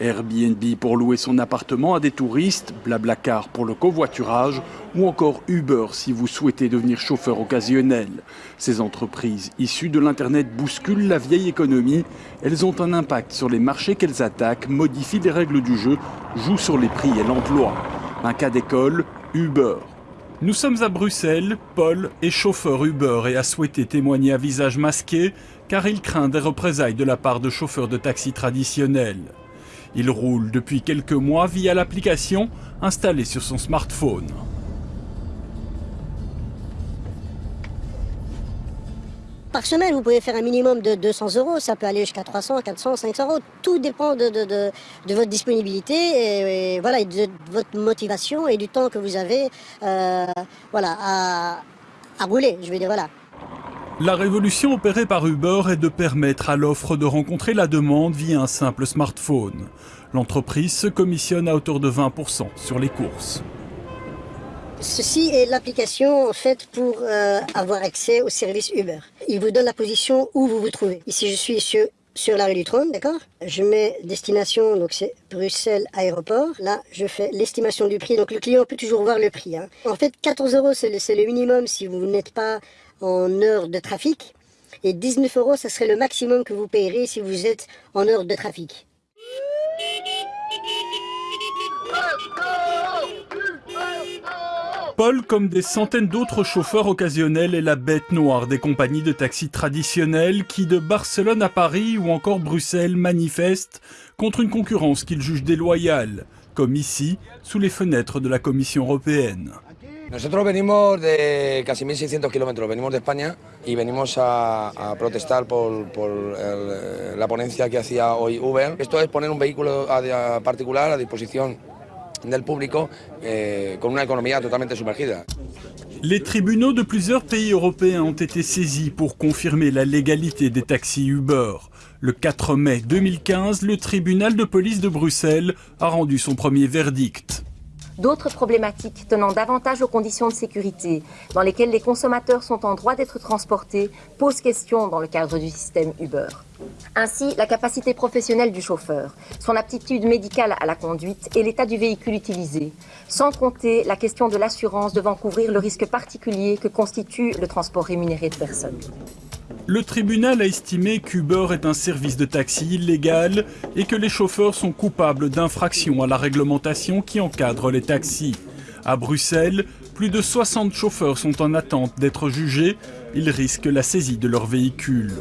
Airbnb pour louer son appartement à des touristes, Blablacar pour le covoiturage ou encore Uber si vous souhaitez devenir chauffeur occasionnel. Ces entreprises issues de l'Internet bousculent la vieille économie. Elles ont un impact sur les marchés qu'elles attaquent, modifient les règles du jeu, jouent sur les prix et l'emploi. Un cas d'école, Uber. Nous sommes à Bruxelles, Paul est chauffeur Uber et a souhaité témoigner à visage masqué car il craint des représailles de la part de chauffeurs de taxi traditionnels. Il roule depuis quelques mois via l'application installée sur son smartphone. Par semaine, vous pouvez faire un minimum de 200 euros, ça peut aller jusqu'à 300, 400, 500 euros. Tout dépend de, votre disponibilité et, voilà, de votre motivation et du temps que vous avez euh, à, rouler. Je dire, voilà. La révolution opérée par Uber est de permettre à l'offre de rencontrer la demande via un simple smartphone. L'entreprise se commissionne à hauteur de 20% sur les courses. Ceci est l'application faite pour euh, avoir accès au service Uber. Il vous donne la position où vous vous trouvez. Ici, je suis sur, sur la rue du Trône, d'accord? Je mets destination, donc c'est Bruxelles Aéroport. Là, je fais l'estimation du prix. Donc le client peut toujours voir le prix. Hein. En fait, 14 euros, c'est le minimum si vous n'êtes pas en heure de trafic. Et 19 euros, ça serait le maximum que vous payerez si vous êtes en heure de trafic. Paul, comme des centaines d'autres chauffeurs occasionnels, est la bête noire des compagnies de taxi traditionnelles qui, de Barcelone à Paris ou encore Bruxelles, manifestent contre une concurrence qu'ils jugent déloyale, comme ici, sous les fenêtres de la Commission européenne. Nosotros venimos de casi 1.600 kilómetros, venimos de España y venimos a, a protestar el, la ponencia que hacía hoy Uber. Esto es poner un vehículo a, a particular a disposición del público eh, con una economía totalmente sumergida. Les tribunaux de plusieurs pays européens ont été saisis pour confirmer la légalité des taxis Uber. Le 4 mai 2015, le tribunal de police de Bruxelles a rendu son premier verdict. D'autres problématiques tenant davantage aux conditions de sécurité dans lesquelles les consommateurs sont en droit d'être transportés posent question dans le cadre du système Uber. Ainsi, la capacité professionnelle du chauffeur, son aptitude médicale à la conduite et l'état du véhicule utilisé, sans compter la question de l'assurance devant couvrir le risque particulier que constitue le transport rémunéré de personnes. Le tribunal a estimé qu'Uber est un service de taxi illégal et que les chauffeurs sont coupables d'infractions à la réglementation qui encadre les taxis. À Bruxelles, plus de 60 chauffeurs sont en attente d'être jugés. Ils risquent la saisie de leur véhicule.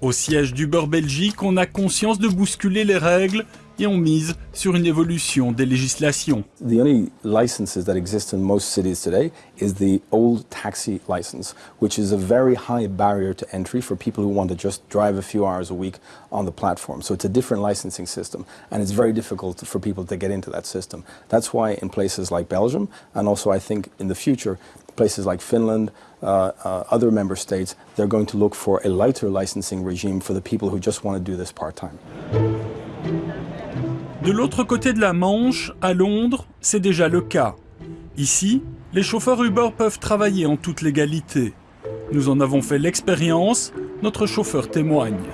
Au siège d'Uber Belgique, on a conscience de bousculer les règles et on mise sur une évolution des législations. The only licenses that exist in most cities today is the old taxi license, which is a very high barrier to entry for people who want to just drive a few hours a week on the platform. So it's a different licensing system, and it's very difficult for people to get into that system. That's why in places like Belgium, and also I think in the future, places like Finland, uh, uh, other member states, they're going to look for a lighter licensing regime for the people who just want to do this part-time. De l'autre côté de la Manche, à Londres, c'est déjà le cas. Ici, les chauffeurs Uber peuvent travailler en toute légalité. Nous en avons fait l'expérience, notre chauffeur témoigne.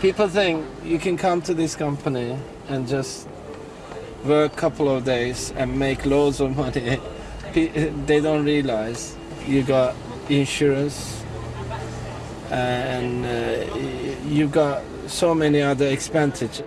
People think you can come to this company and just work a couple of days and make loads of money. They don't realize you got insurance and uh, you got so many other expenditures.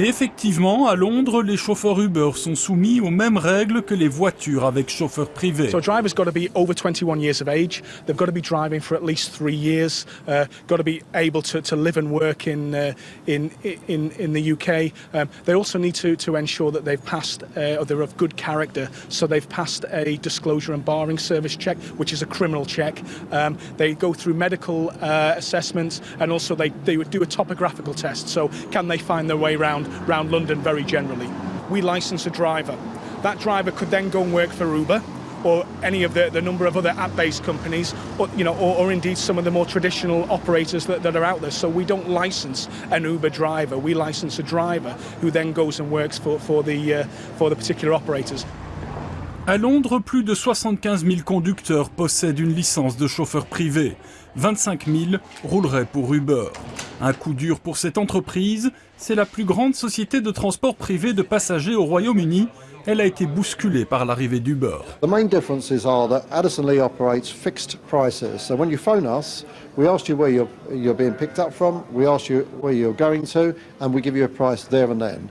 Et effectivement, à Londres, les chauffeurs Uber sont soumis aux mêmes règles que les voitures avec chauffeur privé. So a driver's got to be over 21 years of age. They've got to be driving for at least three years. Uh, got to be able to, to live and work in uh, in in in the UK. Um, they also need to to ensure that they've passed uh, or they're of good character. So they've passed a disclosure and barring service check, which is a criminal check. Um, they go through medical uh, assessments and also they they would do a topographical test. So can they find their way around? Around London very generally. We license a driver. That driver could then go and work for Uber or any of the, the number of other app-based companies, or, you know, or, or, indeed some of the more traditional operators that, that are out there. So we don't license an Uber driver. We license a driver who then goes and works for, for, the, uh, for the particular operators. À Londres, plus de 75 000 conducteurs possèdent une licence de chauffeur privé. 25 000 rouleraient pour Uber. Un coup dur pour cette entreprise, c'est la plus grande société de transport privé de passagers au Royaume-Uni. Elle a été bousculée par l'arrivée d'Uber. The main differences are that Addison Lee operates fixed prices. So when you phone us, we ask you where you're, you're being picked up from, we ask you where you're going to, and we give you a price there and then.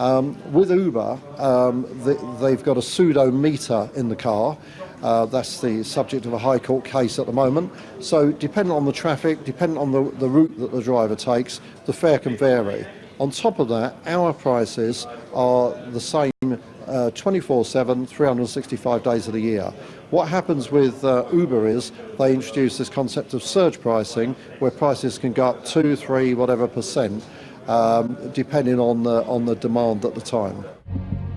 Um, with Uber, um, the, they've got a pseudo meter in the car. Uh, that's the subject of a High Court case at the moment. So, depending on the traffic, depending on the, the route that the driver takes, the fare can vary. On top of that, our prices are the same uh, 24-7, 365 days of the year. What happens with uh, Uber is they introduce this concept of surge pricing where prices can go up 2, 3, whatever percent um, depending on the, on the demand at the time.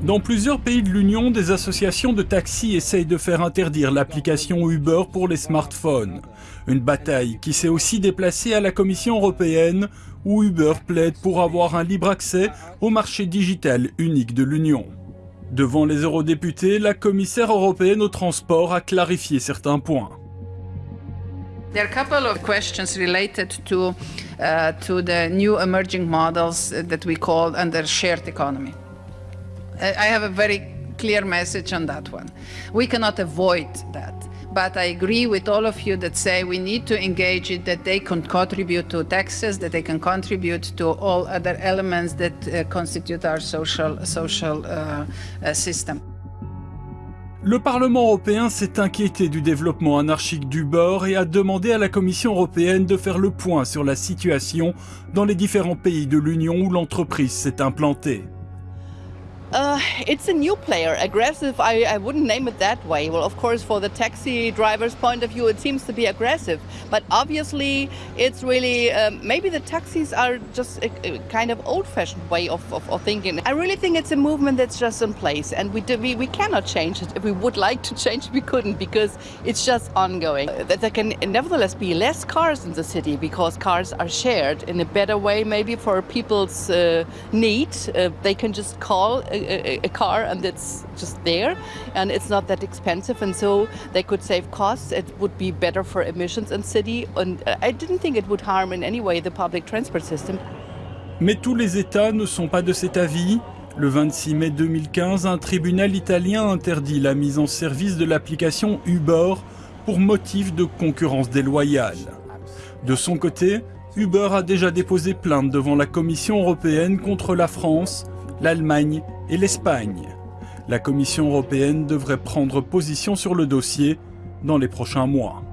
Dans plusieurs pays de l'Union, des associations de taxis essayent de faire interdire l'application Uber pour les smartphones. Une bataille qui s'est aussi déplacée à la Commission européenne, où Uber plaide pour avoir un libre accès au marché digital unique de l'Union. Devant les eurodéputés, la commissaire européenne au transport a clarifié certains points. There are a couple of questions related to, uh, to the new emerging models that we call under shared economy. I have a very clear message on that one. We cannot avoid that. But I agree with all of you that say we need to engage it, that they can contribute to taxes, that they can contribute to all other elements that uh, constitute our social, social uh, uh, system. Le Parlement européen s'est inquiété du développement anarchique d'Uber et a demandé à la Commission européenne de faire le point sur la situation dans les différents pays de l'Union où l'entreprise s'est implantée. Uh, it's a new player, aggressive. I, I wouldn't name it that way. Well, of course, for the taxi driver's point of view, it seems to be aggressive. But obviously, it's really um, maybe the taxis are just a, a kind of old-fashioned way of, of, of, thinking. I really think it's a movement that's just in place, and we, do, we we cannot change it. If we would like to change it, we couldn't because it's just ongoing. Uh, that there can nevertheless be less cars in the city because cars are shared in a better way, maybe for people's uh, need. Uh, they can just call a, car and it's just there and it's not that expensive and so they could save costs it would be better for emissions in city and I didn't think it would harm in any way the public transport system. Mais tous les États ne sont pas de cet avis. Le 26 mai 2015, un tribunal italien interdit la mise en service de l'application Uber pour motif de concurrence déloyale. De son côté, Uber a déjà déposé plainte devant la Commission européenne contre la France, l'Allemagne et l'Espagne. La Commission européenne devrait prendre position sur le dossier dans les prochains mois.